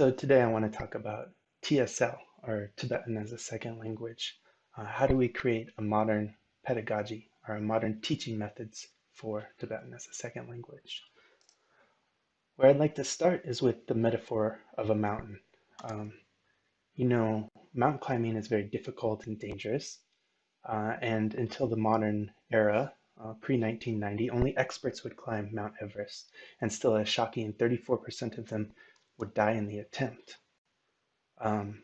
So today I want to talk about TSL, or Tibetan as a Second Language. Uh, how do we create a modern pedagogy or a modern teaching methods for Tibetan as a second language? Where I'd like to start is with the metaphor of a mountain. Um, you know, mountain climbing is very difficult and dangerous. Uh, and until the modern era, uh, pre-1990, only experts would climb Mount Everest, and still a shocking 34% of them would die in the attempt. Um,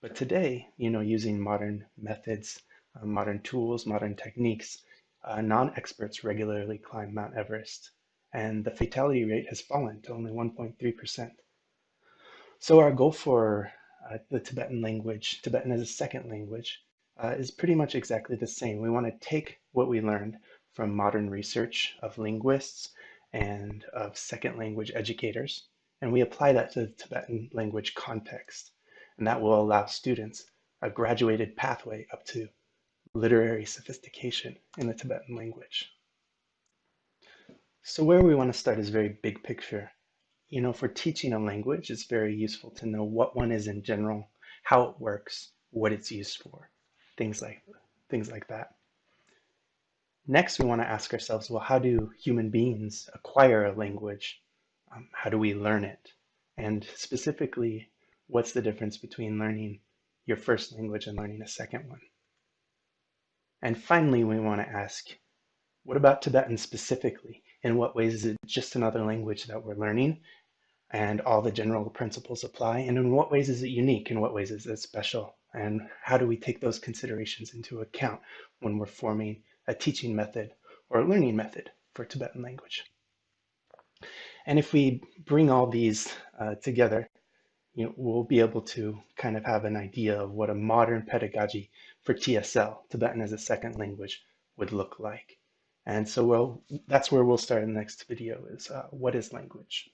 but today, you know, using modern methods, uh, modern tools, modern techniques, uh, non-experts regularly climb Mount Everest, and the fatality rate has fallen to only 1.3%. So our goal for uh, the Tibetan language, Tibetan as a second language, uh, is pretty much exactly the same. We want to take what we learned from modern research of linguists and of second language educators, and we apply that to the Tibetan language context. And that will allow students a graduated pathway up to literary sophistication in the Tibetan language. So where we want to start is very big picture. You know, for teaching a language, it's very useful to know what one is in general, how it works, what it's used for, things like, things like that. Next, we want to ask ourselves, well, how do human beings acquire a language? Um, how do we learn it? And specifically, what's the difference between learning your first language and learning a second one? And finally, we want to ask, what about Tibetan specifically? In what ways is it just another language that we're learning and all the general principles apply? And in what ways is it unique? In what ways is it special? And how do we take those considerations into account when we're forming a teaching method or a learning method for Tibetan language. And if we bring all these uh, together, you know, we'll be able to kind of have an idea of what a modern pedagogy for TSL, Tibetan as a second language, would look like. And so we'll, that's where we'll start in the next video is uh, what is language?